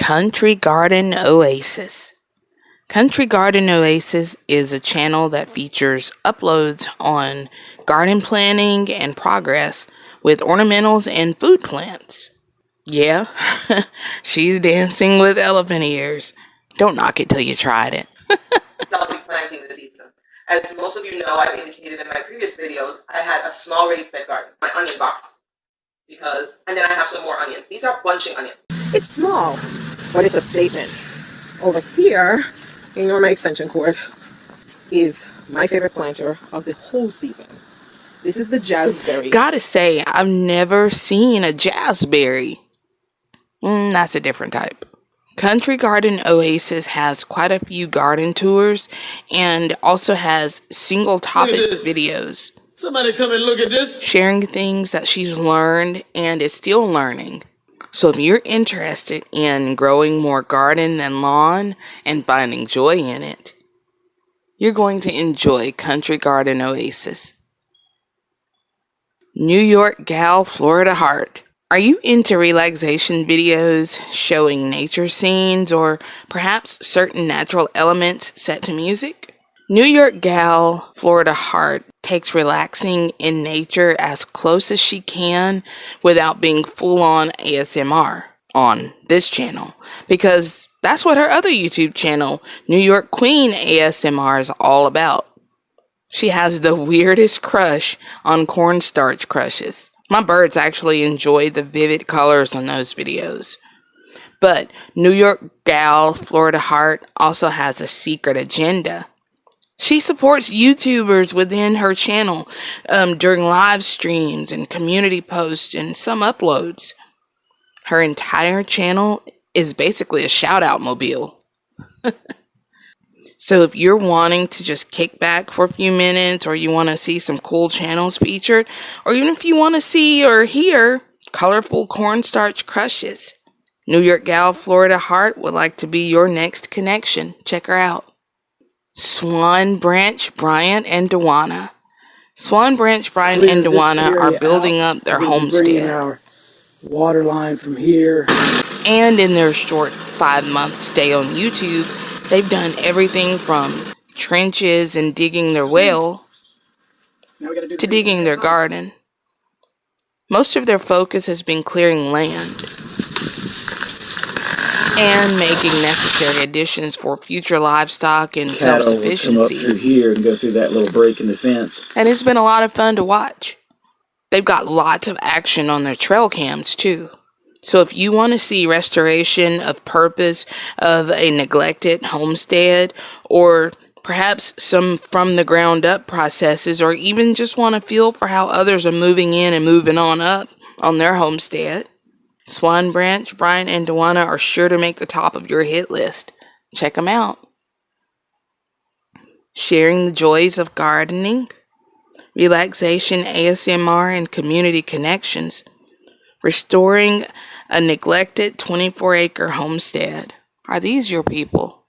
Country Garden Oasis. Country Garden Oasis is a channel that features uploads on garden planning and progress with ornamentals and food plants. Yeah, she's dancing with elephant ears. Don't knock it till you tried it. I'll be planting this season. As most of you know, I've indicated in my previous videos, I had a small raised bed garden, my onion box, because, and then I have some more onions. These are bunching onions. It's small, but it's a statement. Over here, ignore my extension cord, is my favorite planter of the whole season. This is the jazzberry. Gotta say, I've never seen a jazzberry. Mm, that's a different type. Country Garden Oasis has quite a few garden tours and also has single topic videos. Somebody come and look at this. Sharing things that she's learned and is still learning. So if you're interested in growing more garden than lawn and finding joy in it, you're going to enjoy Country Garden Oasis. New York Gal Florida Heart. Are you into relaxation videos showing nature scenes or perhaps certain natural elements set to music? New York gal Florida Heart takes relaxing in nature as close as she can without being full on ASMR on this channel because that's what her other YouTube channel, New York Queen ASMR, is all about. She has the weirdest crush on cornstarch crushes. My birds actually enjoy the vivid colors on those videos. But New York Gal Florida Heart also has a secret agenda. She supports YouTubers within her channel um, during live streams and community posts and some uploads. Her entire channel is basically a shout out mobile. So if you're wanting to just kick back for a few minutes or you want to see some cool channels featured, or even if you want to see or hear colorful cornstarch crushes, New York Gal Florida Heart would like to be your next connection. Check her out. Swan Branch, Bryant, and Dewana. Swan Branch, Bryant, and Dewana are building up their homestead. Water line from here. And in their short five month stay on YouTube, They've done everything from trenches and digging their well to digging their garden. Most of their focus has been clearing land and making necessary additions for future livestock and self-sufficiency. Come up through here and go through that little break in the fence. And it's been a lot of fun to watch. They've got lots of action on their trail cams too. So if you want to see restoration of purpose of a neglected homestead or perhaps some from the ground up processes or even just want to feel for how others are moving in and moving on up on their homestead, Swan Branch, Brian, and Dewana are sure to make the top of your hit list. Check them out. Sharing the joys of gardening, relaxation, ASMR, and community connections restoring a neglected 24 acre homestead. Are these your people?